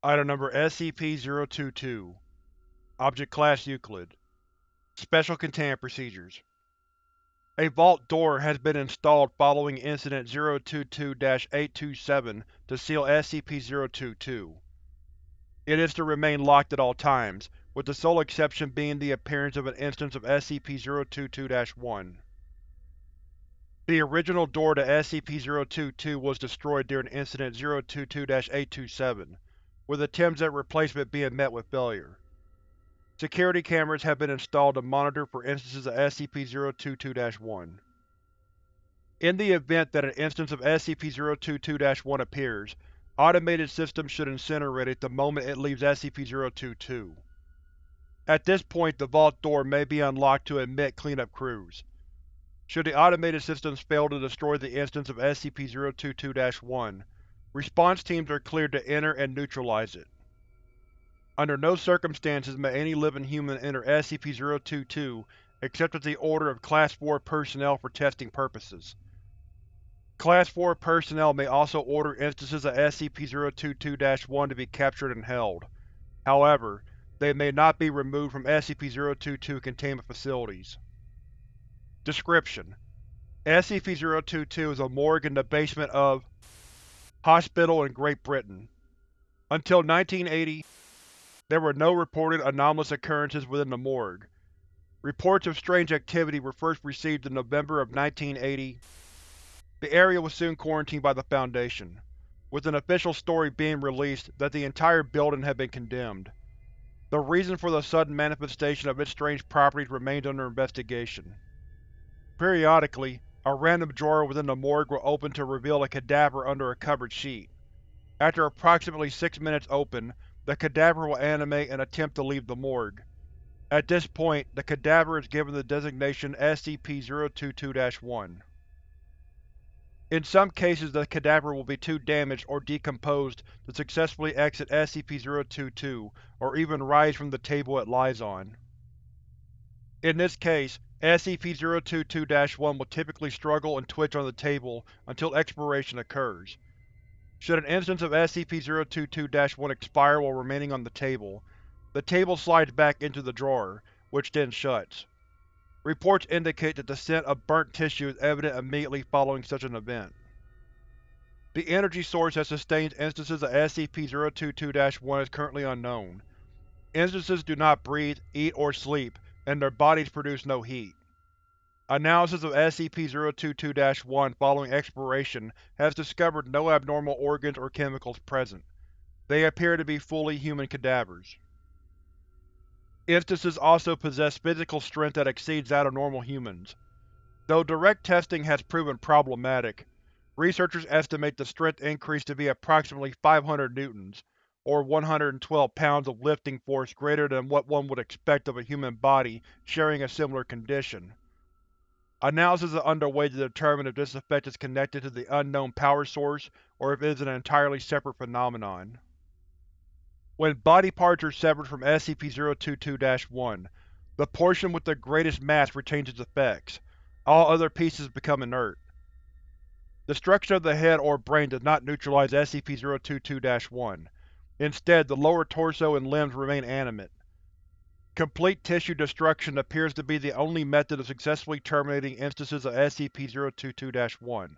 Item Number SCP-022 Object Class Euclid Special Containment Procedures A vault door has been installed following Incident 022-827 to seal SCP-022. It is to remain locked at all times, with the sole exception being the appearance of an instance of SCP-022-1. The original door to SCP-022 was destroyed during Incident 022-827, with attempts at replacement being met with failure. Security cameras have been installed to monitor for instances of SCP-022-1. In the event that an instance of SCP-022-1 appears, automated systems should incinerate it the moment it leaves SCP-022. At this point the vault door may be unlocked to admit cleanup crews. Should the automated systems fail to destroy the instance of SCP-022-1, response teams are cleared to enter and neutralize it. Under no circumstances may any living human enter SCP-022 except at the order of Class 4 personnel for testing purposes. Class 4 personnel may also order instances of SCP-022-1 to be captured and held. However, they may not be removed from SCP-022 containment facilities. Description: SCP-022 is a morgue in the basement of Hospital in Great Britain. Until 1980, there were no reported anomalous occurrences within the morgue. Reports of strange activity were first received in November of 1980. The area was soon quarantined by the Foundation, with an official story being released that the entire building had been condemned. The reason for the sudden manifestation of its strange properties remains under investigation. Periodically, a random drawer within the morgue will open to reveal a cadaver under a covered sheet. After approximately six minutes open, the cadaver will animate and attempt to leave the morgue. At this point, the cadaver is given the designation SCP-022-1. In some cases the cadaver will be too damaged or decomposed to successfully exit SCP-022 or even rise from the table it lies on. In this case, SCP-022-1 will typically struggle and twitch on the table until expiration occurs. Should an instance of SCP-022-1 expire while remaining on the table, the table slides back into the drawer, which then shuts. Reports indicate that the scent of burnt tissue is evident immediately following such an event. The energy source that sustains instances of SCP-022-1 is currently unknown. Instances do not breathe, eat, or sleep, and their bodies produce no heat. Analysis of SCP-022-1 following expiration has discovered no abnormal organs or chemicals present. They appear to be fully human cadavers. Instances also possess physical strength that exceeds that of normal humans. Though direct testing has proven problematic, researchers estimate the strength increase to be approximately 500 newtons, or 112 pounds of lifting force greater than what one would expect of a human body sharing a similar condition. Analysis is underway to determine if this effect is connected to the unknown power source or if it is an entirely separate phenomenon. When body parts are severed from SCP-022-1, the portion with the greatest mass retains its effects. All other pieces become inert. Destruction of the head or brain does not neutralize SCP-022-1. Instead, the lower torso and limbs remain animate. Complete tissue destruction appears to be the only method of successfully terminating instances of SCP-022-1.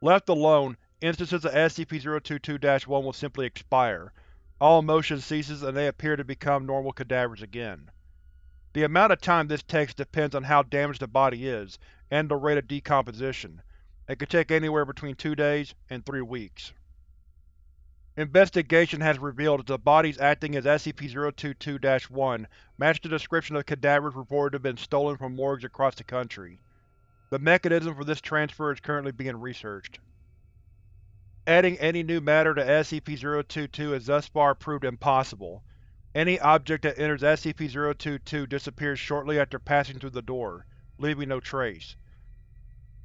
Left alone, instances of SCP-022-1 will simply expire. All motion ceases and they appear to become normal cadavers again. The amount of time this takes depends on how damaged the body is, and the rate of decomposition. It could take anywhere between two days and three weeks. Investigation has revealed that the bodies acting as SCP-022-1 match the description of cadavers reported to have been stolen from morgues across the country. The mechanism for this transfer is currently being researched. Adding any new matter to SCP-022 has thus far proved impossible. Any object that enters SCP-022 disappears shortly after passing through the door, leaving no trace.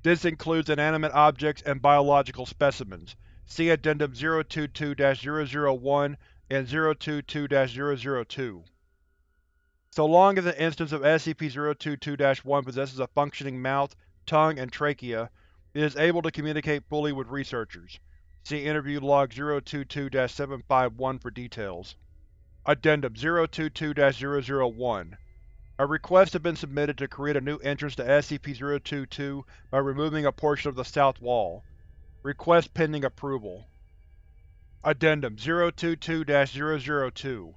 This includes inanimate objects and biological specimens, See Addendum 022-001 and 022-002. So long as an instance of SCP-022-1 possesses a functioning mouth, tongue, and trachea, it is able to communicate fully with researchers. See Interview Log 022-751 for details. Addendum 022-001 A request has been submitted to create a new entrance to SCP-022 by removing a portion of the south wall. Request pending approval. Addendum 022-002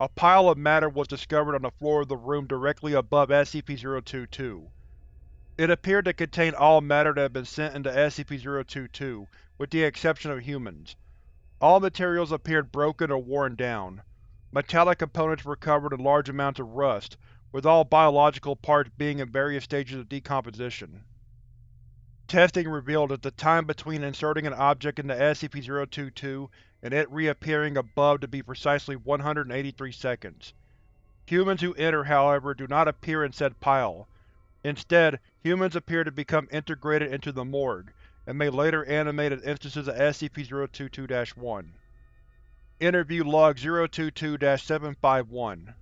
A pile of matter was discovered on the floor of the room directly above SCP-022. It appeared to contain all matter that had been sent into SCP-022, with the exception of humans. All materials appeared broken or worn down. Metallic components were covered in large amounts of rust, with all biological parts being in various stages of decomposition. Testing revealed that the time between inserting an object into SCP-022 and it reappearing above to be precisely 183 seconds. Humans who enter, however, do not appear in said pile. Instead, humans appear to become integrated into the morgue, and may later animate as instances of SCP-022-1. Interview Log 022-751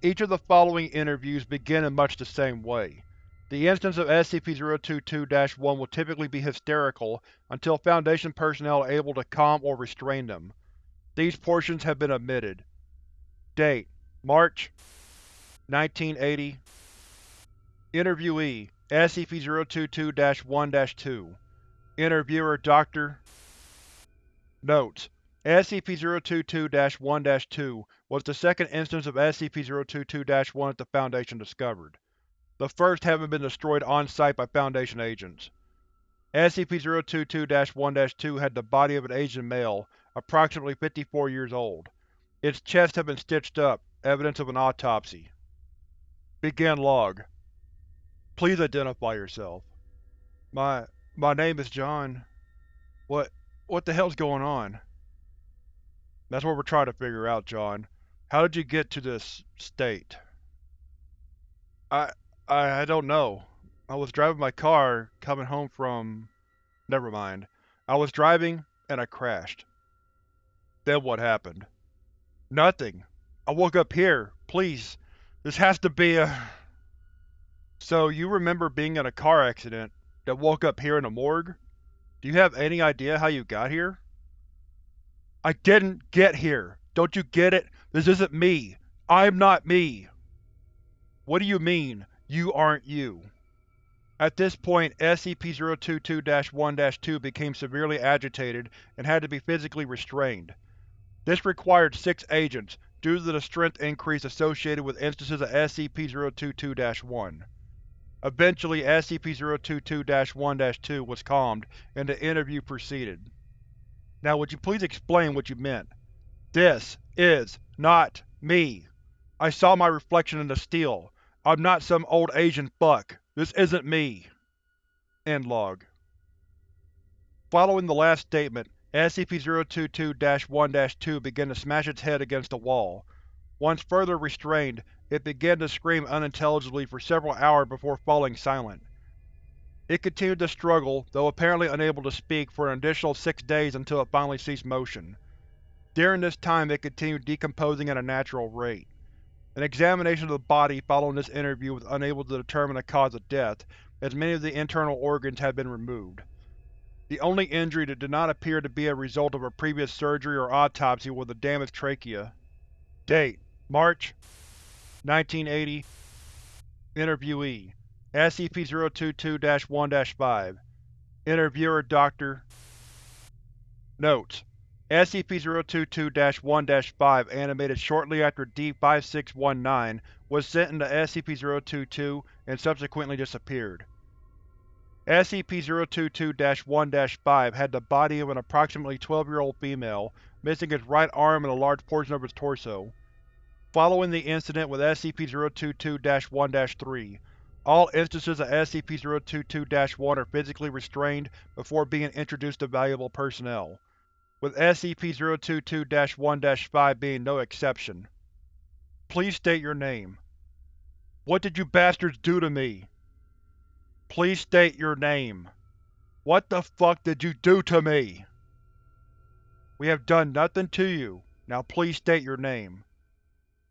Each of the following interviews begin in much the same way. The instance of SCP-022-1 will typically be hysterical until Foundation personnel are able to calm or restrain them. These portions have been omitted. Date: March 1980 Interviewee: SCP-022-1-2 Interviewer: Dr. Notes: SCP-022-1-2 was the second instance of SCP-022-1 that the Foundation discovered, the first having been destroyed on-site by Foundation agents. SCP-022-1-2 had the body of an Asian male, approximately 54 years old. Its chest had been stitched up, evidence of an autopsy. Begin log. Please identify yourself. My… my name is John. What… what the hell's going on? That's what we're trying to figure out, John. How did you get to this… state? I… I… I don't know. I was driving my car, coming home from… Never mind. I was driving, and I crashed. Then what happened? Nothing. I woke up here. Please. This has to be a… So, you remember being in a car accident, that woke up here in a morgue? Do you have any idea how you got here? I didn't get here! Don't you get it? This isn't me! I'm not me! What do you mean, you aren't you? At this point, SCP-022-1-2 became severely agitated and had to be physically restrained. This required six agents, due to the strength increase associated with instances of SCP-022-1. Eventually SCP-022-1-2 was calmed, and the interview proceeded. Now would you please explain what you meant? This is not me. I saw my reflection in the steel. I'm not some old Asian fuck. This isn't me. End log. Following the last statement, SCP-022-1-2 began to smash its head against the wall. Once further restrained, it began to scream unintelligibly for several hours before falling silent. It continued to struggle, though apparently unable to speak, for an additional six days until it finally ceased motion. During this time it continued decomposing at a natural rate. An examination of the body following this interview was unable to determine the cause of death, as many of the internal organs had been removed. The only injury that did not appear to be a result of a previous surgery or autopsy was a damaged trachea. Date: March 1980 Interviewee SCP-022-1-5 Interviewer Dr. Notes: SCP-022-1-5 animated shortly after D-5619 was sent into SCP-022 and subsequently disappeared. SCP-022-1-5 had the body of an approximately 12-year-old female, missing its right arm and a large portion of its torso. Following the incident with SCP-022-1-3, all instances of SCP-022-1 are physically restrained before being introduced to valuable personnel, with SCP-022-1-5 being no exception. Please state your name. What did you bastards do to me? Please state your name. What the fuck did you do to me? We have done nothing to you. Now please state your name.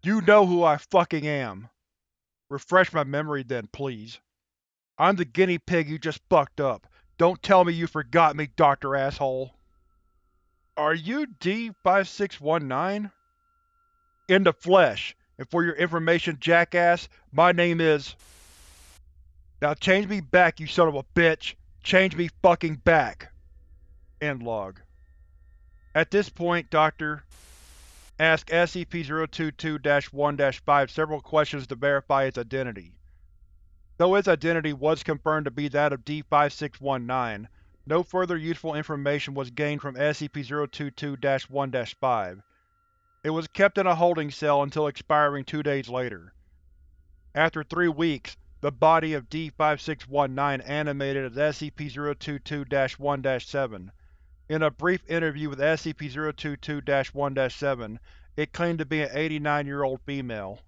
You know who I fucking am! Refresh my memory then, please. I'm the guinea pig you just fucked up. Don't tell me you forgot me, Dr. Asshole. Are you D-5619? In the flesh, and for your information, jackass, my name is… Now change me back, you son of a bitch! Change me fucking back! End log. At this point, Dr. ask SCP-022-1-5 several questions to verify its identity. Though its identity was confirmed to be that of D-5619, no further useful information was gained from SCP-022-1-5. It was kept in a holding cell until expiring two days later. After three weeks, the body of D-5619 animated as SCP-022-1-7. In a brief interview with SCP-022-1-7, it claimed to be an 89-year-old female.